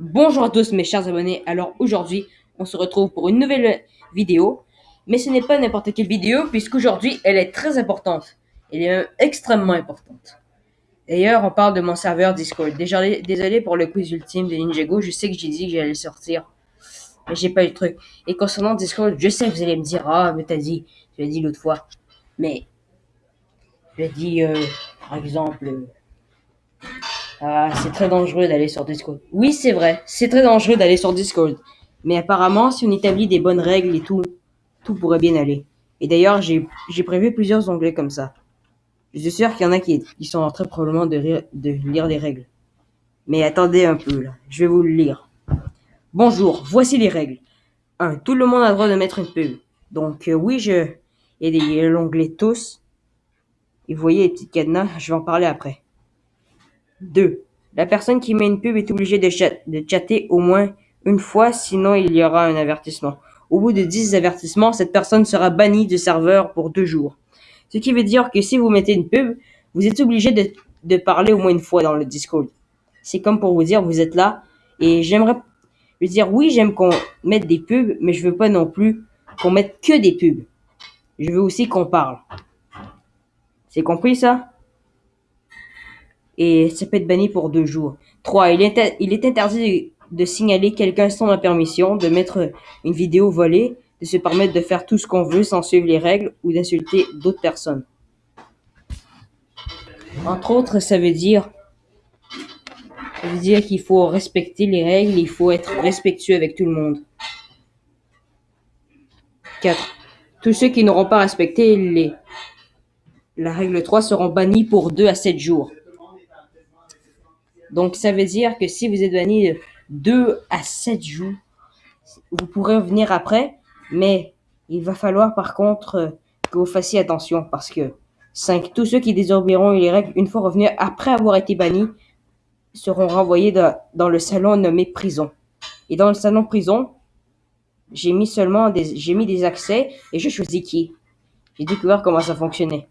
Bonjour à tous mes chers abonnés, alors aujourd'hui on se retrouve pour une nouvelle vidéo, mais ce n'est pas n'importe quelle vidéo puisqu'aujourd'hui elle est très importante, elle est même extrêmement importante. D'ailleurs on parle de mon serveur Discord, désolé, désolé pour le quiz ultime de Ninjago, je sais que j'ai dit que j'allais sortir, mais j'ai pas eu le truc. Et concernant Discord, je sais que vous allez me dire, ah mais t'as dit, tu l'as dit l'autre fois, mais je l'ai dit euh, par exemple... Ah, c'est très dangereux d'aller sur Discord. Oui, c'est vrai, c'est très dangereux d'aller sur Discord. Mais apparemment, si on établit des bonnes règles et tout, tout pourrait bien aller. Et d'ailleurs, j'ai prévu plusieurs onglets comme ça. Je suis sûr qu'il y en a qui, sont en train probablement de, de lire les règles. Mais attendez un peu, là. Je vais vous le lire. Bonjour, voici les règles. 1. Tout le monde a le droit de mettre une pub. Donc, euh, oui, je... Il y a l'onglet tous. Et vous voyez les petites cadenas, je vais en parler après. 2. La personne qui met une pub est obligée de, chatter au moins une fois, sinon il y aura un avertissement. Au bout de 10 avertissements, cette personne sera bannie du serveur pour deux jours. Ce qui veut dire que si vous mettez une pub, vous êtes obligé de, parler au moins une fois dans le Discord. C'est comme pour vous dire, vous êtes là, et j'aimerais dire, oui, j'aime qu'on mette des pubs, mais je veux pas non plus qu'on mette que des pubs. Je veux aussi qu'on parle. C'est compris ça? Et ça peut être banni pour deux jours. 3. Il est, interdit de signaler quelqu'un sans la permission, de mettre une vidéo volée, de se permettre de faire tout ce qu'on veut sans suivre les règles ou d'insulter d'autres personnes. Entre autres, ça veut dire, qu'il faut respecter les règles, il faut être respectueux avec tout le monde. 4. Tous ceux qui n'auront pas respecté les, la règle 3 seront bannis pour 2 à 7 jours. Donc, ça veut dire que si vous êtes banni 2 à 7 jours, vous pourrez revenir après, mais il va falloir par contre que vous fassiez attention parce que 5. Tous ceux qui désobéiront les règles une fois revenus après avoir été bannis seront renvoyés dans le salon nommé prison. Et dans le salon prison, j'ai mis seulement des, j'ai mis des accès et je choisis qui. J'ai découvert comment ça fonctionnait.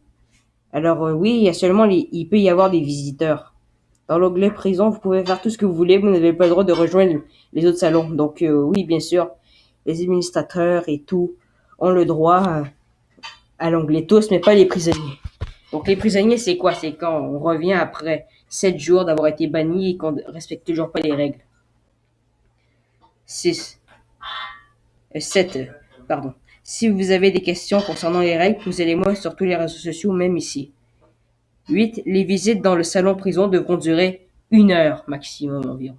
Alors euh, oui, il y a seulement il peut y avoir des visiteurs. Dans l'onglet prison, vous pouvez faire tout ce que vous voulez, vous n'avez pas le droit de rejoindre les autres salons. Donc euh, oui, bien sûr, les administrateurs et tout ont le droit à l'onglet tous, mais pas les prisonniers. Donc les prisonniers, c'est quoi? C'est quand on revient après 7 jours d'avoir été banni et qu'on ne respecte toujours pas les règles. 6. 7. Euh, pardon. Si vous avez des questions concernant les règles, posez-les-moi sur tous les réseaux sociaux, même ici. 8. Les visites dans le salon prison devront durer une heure maximum environ.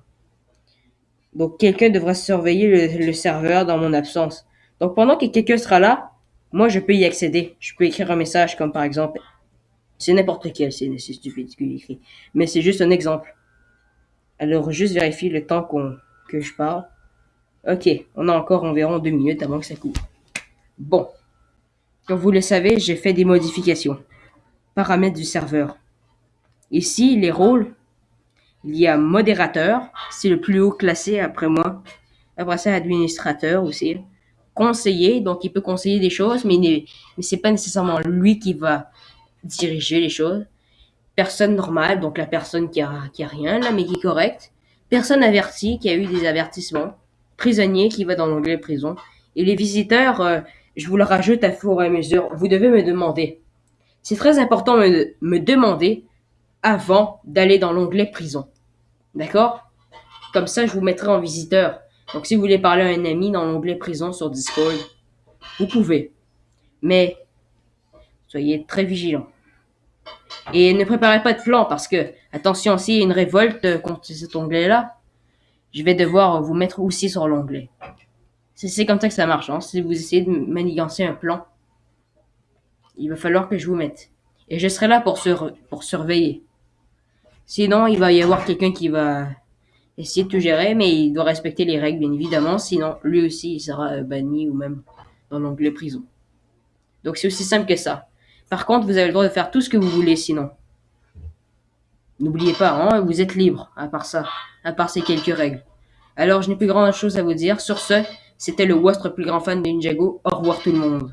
Donc quelqu'un devra surveiller le, serveur dans mon absence. Donc pendant que quelqu'un sera là, moi je peux y accéder. Je peux écrire un message comme par exemple, c'est n'importe quel, c'est stupide ce que j'écris, mais c'est juste un exemple. Alors juste vérifier le temps qu'on que je parle. Ok, on a encore environ deux minutes avant que ça couvre. Bon, comme vous le savez, j'ai fait des modifications paramètres du serveur. Ici, les rôles, il y a modérateur, c'est le plus haut classé après moi. Après ça, administrateur aussi. Conseiller, donc il peut conseiller des choses, mais, mais c'est pas nécessairement lui qui va diriger les choses. Personne normale, donc la personne qui a, qui a rien là, mais qui est correcte. Personne avertie, qui a eu des avertissements. Prisonnier qui va dans l'onglet prison. Et les visiteurs, euh, je vous le rajoute à fur et à mesure. Vous devez me demander c'est très important de me demander avant d'aller dans l'onglet prison. D'accord? Comme ça, je vous mettrai en visiteur. Donc, si vous voulez parler à un ami dans l'onglet prison sur Discord, vous pouvez. Mais, soyez très vigilants. Et ne préparez pas de plan parce que, attention, s'il y a une révolte contre cet onglet-là, je vais devoir vous mettre aussi sur l'onglet. C'est comme ça que ça marche. Hein. Si vous essayez de manigancer un plan, il va falloir que je vous mette. Et je serai là pour, sur, pour surveiller. Sinon, il va y avoir quelqu'un qui va essayer de tout gérer, mais il doit respecter les règles, bien évidemment. Sinon, lui aussi, il sera banni ou même dans l'onglet prison. Donc, c'est aussi simple que ça. Par contre, vous avez le droit de faire tout ce que vous voulez, sinon. N'oubliez pas, hein, vous êtes libre, à part ça, à part ces quelques règles. Alors, je n'ai plus grand chose à vous dire. Sur ce, c'était le votre plus grand fan de Ninjago. Au revoir tout le monde.